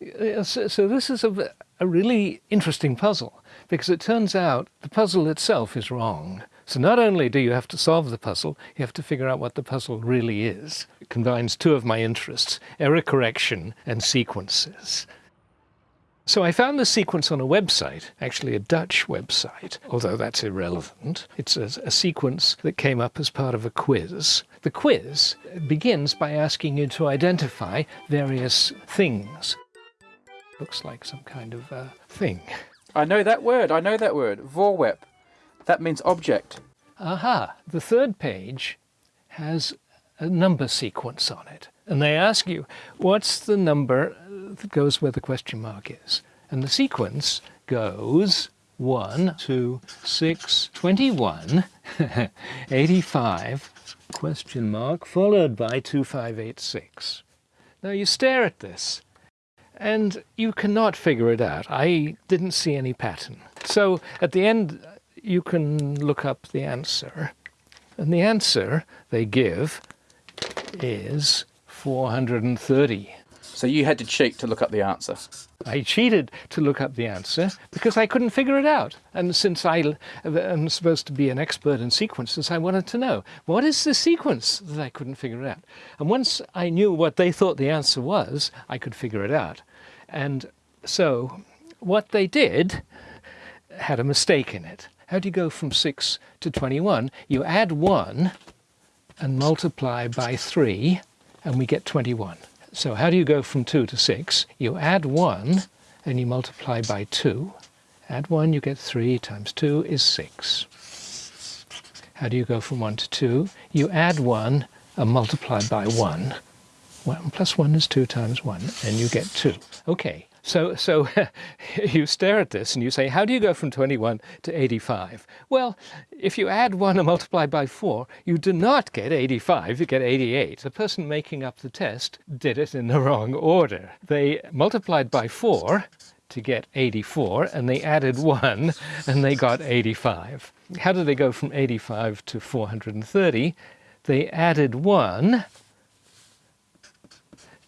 Uh, So, so this is a, a really interesting puzzle because it turns out the puzzle itself is wrong. So not only do you have to solve the puzzle, you have to figure out what the puzzle really is. It combines two of my interests, error correction and sequences. So I found the sequence on a website, actually a Dutch website, although that's irrelevant. It's a, a, sequence that came up as part of a quiz. The quiz begins by asking you to identify various things. Looks like some kind of uh, thing. I know that word, I know that word. Voorwerp. That means object. Aha! The third page has a number sequence on it. And they ask you, what's the number that goes where the question mark is? And the sequence goes 1, 2, 6, 21, 85, question mark, followed by 2586. Now you stare at this and you cannot figure it out. I didn't see any pattern. So at the end, you can look up the answer. And the answer they give is 430. So you had to cheat to look up the answer. I cheated to look up the answer because I couldn't figure it out. And since I am supposed to be an expert in sequences, I wanted to know, what is the sequence that I couldn't figure out? And once I knew what they thought the answer was, I could figure it out. And so what they did had a mistake in it. How do you go from 6 to 21? You add 1 and multiply by 3 and we get 21. So how do you go from 2 to 6? You add 1 and you multiply by 2. Add 1, you get 3 times 2 is 6. How do you go from 1 to 2? You add 1 and multiply by 1. 1 plus 1 is 2 times 1 and you get 2. Okay, so, so you stare at this and you say, how do you go from 21 to 85? Well, if you add 1 and multiply by 4, you do not get 85, you get 88. The person making up the test did it in the wrong order. They multiplied by 4 to get 84 and they added 1 and they got 85. How did they go from 85 to 430? They added 1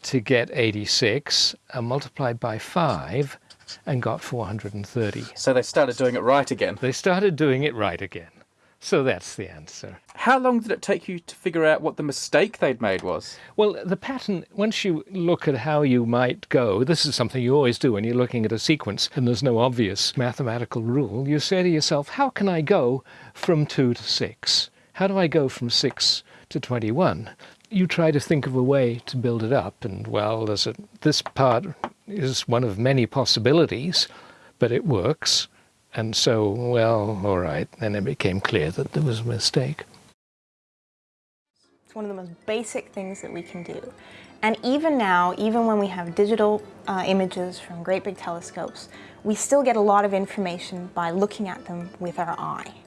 to get 86 and multiplied by 5 and got 430. So they started doing it right again. They started doing it right again. So that's the answer. How long did it take you to figure out what the mistake they'd made was? Well, the pattern, once you look at how you might go, this is something you always do when you're looking at a sequence and there's no obvious mathematical rule, you say to yourself, how can I go from 2 to 6? How do I go from 6 to 21? You try to think of a way to build it up and well there's a this part is one of many possibilities but it works. And so well all right then it became clear that there was a mistake. It's one of the most basic things that we can do. And even now even when we have digital uh, images from great big telescopes we still get a lot of information by looking at them with our eye